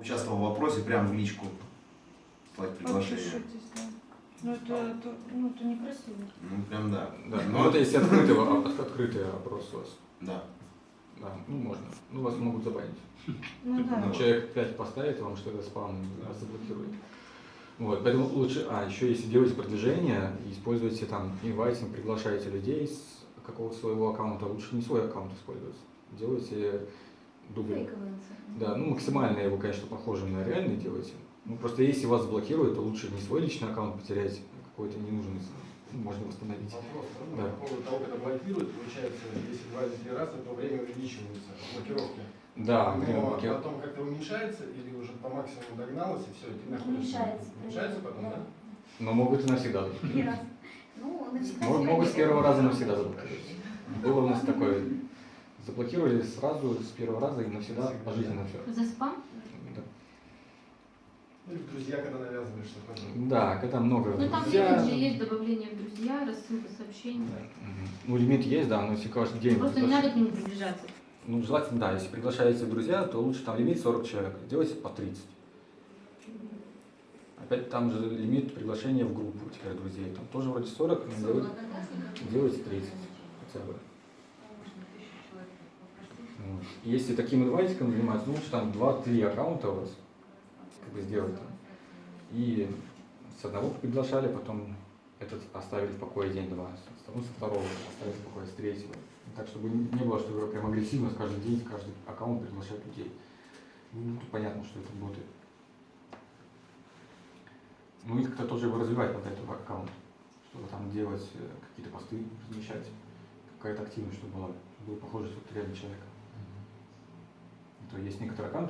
Участвовал в вопросе прямо в личку. Слать приглашение. Ну это, это, ну, это некрасиво. Ну, прям да. Да, ну это если открытый, открытый опрос у вас. Да. Да, ну можно. Ну вас могут забанить. Ну да. Ну, Человек 5 поставит вам, что это спам, вас заблокирует. Вот, поэтому лучше, а, еще если делаете продвижение, используйте там инвайтинг, приглашаете людей с какого своего аккаунта, лучше не свой аккаунт использовать. Делайте дубль. Да, ну максимально его, конечно, похожим на реальный делайте. Ну просто если вас заблокируют, то лучше не свой личный аккаунт потерять, а какой-то ненужный, ну, можно восстановить. Вопрос. Да. По поводу того, как это блокирует, получается, если два или три раза, то время увеличивается блокировки. Да, время Но блоки- потом как-то уменьшается или уже по максимуму догналось и все, и ты находишься. Уменьшается. Уменьшается потом, да? но могут и навсегда. Раза. Ну, навсегда. Мо- Могут с первого раза навсегда заблокировать. Было у нас такое. Заблокировали сразу с первого раза и навсегда пожизненно все. За спам? Ну, или в друзья, когда навязываешь что-то. Да, когда много Ну там друзья- лимит же есть добавление в друзья, рассылка сообщений. Мгм. Ну, лимит есть, да, но если каждый день... Просто не надо к ним приближаться. Ну, желательно, да, если приглашаете в друзья, то лучше там лимит 40 человек, делайте по 30. Опять там же лимит приглашения в группу теперь друзей, там тоже вроде 40, но делайте, делайте 30 хотя бы. Вот. Если таким инвайтиком заниматься, ну, лучше там 2-3 аккаунта у вас как бы сделать там. И с одного приглашали, потом этот оставили в покое день-два, со второго оставили в покое, с третьего. Так, чтобы не было, что вы прям агрессивно каждый день, каждый аккаунт приглашать людей. Ну, понятно, что это боты. Ну и как-то тоже его развивать под этот аккаунт, чтобы там делать э, какие-то посты, размещать, какая-то активность, чтобы была, было похоже, что ты реально человек. То есть некоторые аккаунты